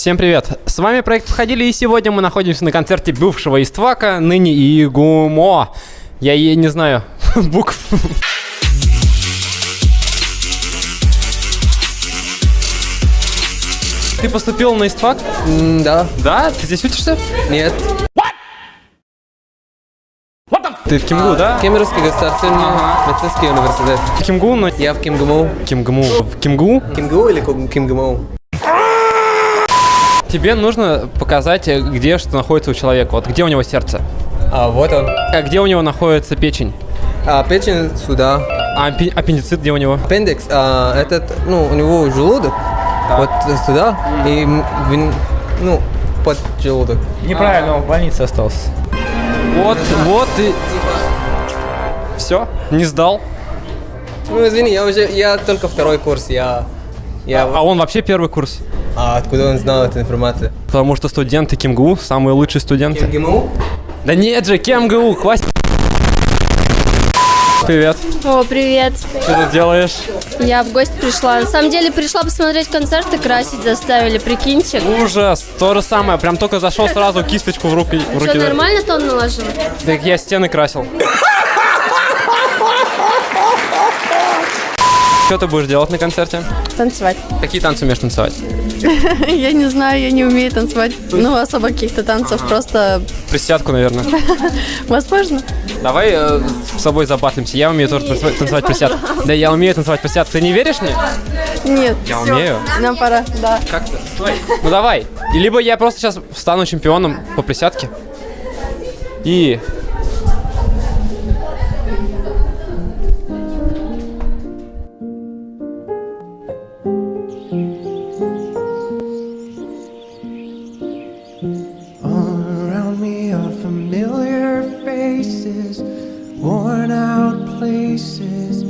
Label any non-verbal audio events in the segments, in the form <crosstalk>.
Всем привет! С вами проект «Походили» и сегодня мы находимся на концерте бывшего Иствака, ныне Игумо. Я ей не знаю <laughs> букв. Ты поступил на Иствак? М, Да. Да? Ты здесь учишься? Нет. Ты в КимГУ, да? Кемеровский государственный медицинский университет. В КимГУ, но... Я в КимГМУ. КимГМУ. В КимГУ КимГУ или Ким- КимГМУ? Тебе нужно показать, э, где что находится у человека. Вот где у него сердце, А, вот он. а где у него находится печень, А, печень сюда. а аппендицит где у него? Аппендикс, а, этот, ну, у него желудок. Вот сюда. И, ну, под желудок. Неправильно, он в больнице остался. Вот, вот и... Все, не сдал. Ну, извини, я уже, я только второй курс, я... Я, А он вообще первый курс. А откуда он знал эту информацию? Потому что студенты КимГУ самые лучшие студенты. КимГМУ? Да нет же, КемГУ, хватит. Привет, О, привет. что ты делаешь? Я в гости пришла. На самом деле пришла посмотреть концерты, красить заставили, прикиньте. Ужас, то же самое, прям только зашел сразу кисточку в руки. В руки Что, нормально тон наложил? Так я стены красил. <laughs> Что ты будешь делать на концерте? Танцевать. Какие танцы умеешь танцевать? <laughs> Я не знаю, я не умею танцевать. Ну, особо каких-то танцев, просто Присядку, наверное. <laughs> возможно. Давай э, с собой забатлимся. Я умею тоже танцевать- танцевать присядку. Да, я умею танцевать присядку. Ты не веришь мне? Нет. Я умею. Нам пора, да. Как ты? Стой. Ну давай. Либо я просто сейчас стану чемпионом по присядке. И... faces, worn out places,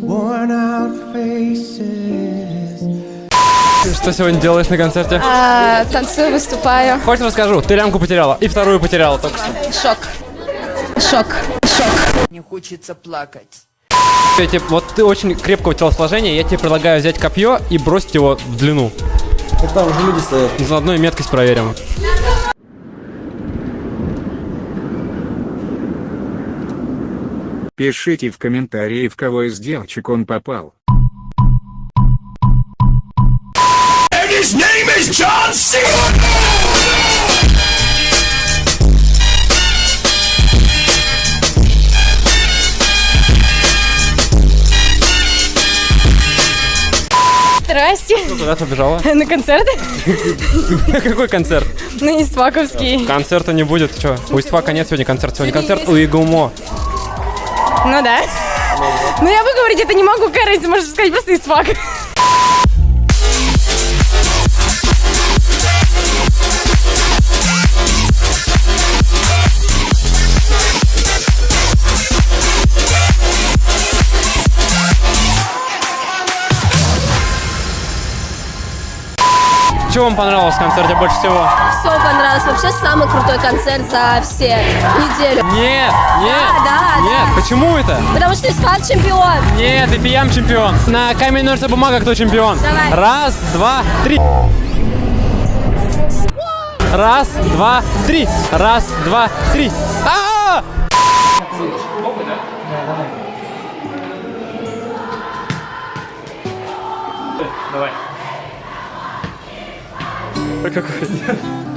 worn out faces. Что сегодня делаешь на концерте? А, танцую, выступаю. Хочешь расскажу? Ты лямку потеряла. И вторую потеряла только что. Шок. Шок. Не хочется плакать. Я тебе- вот ты очень крепкого телосложения, я тебе предлагаю взять копье и бросить его в длину. там уже люди стоят. Заодно и меткость проверим. Пишите в комментарии, в кого из девочек он попал. Здрасте. Куда ты побежала? На концерт? Какой концерт? На Истваковский. Концерта не будет. Че? У Истфака нет сегодня концерта. Сегодня концерт у Игумо. Ну да. Ну я выговорить это не могу, Кэрри, можно сказать просто Иствак. Что вам понравилось в концерте больше всего? Все понравилось. Вообще самый крутой концерт за все неделю. Нет, нет, да, нет. Почему это? Потому что Исфак чемпион. Нет, и Пиям чемпион. На камень, ножницы, бумага, кто чемпион? Давай. Раз, два, три. Раз, два, три. Раз, два, три. А! Давай. Какой?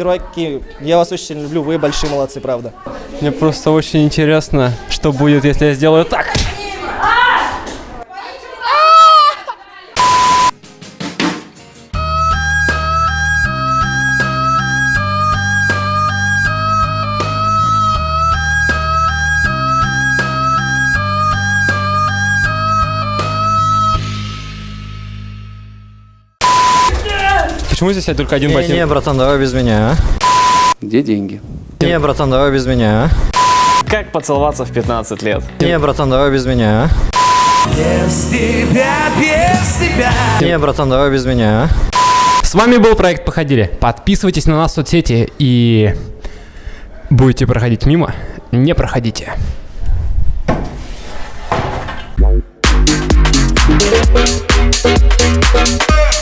Перваки, я вас очень люблю, вы большие молодцы, правда. Мне просто очень интересно, что будет, если я сделаю так. Почему здесь только один ботинок? Не, братан, давай без меня, а? Где деньги? Не, братан, давай без меня, а? Как поцеловаться в 15 лет? Не, братан, давай без меня, а? Без тебя, без тебя. Не, братан, давай без меня, а? С вами был проект Походили. Подписывайтесь на нас в соцсети и будете проходить мимо, не проходите. Чего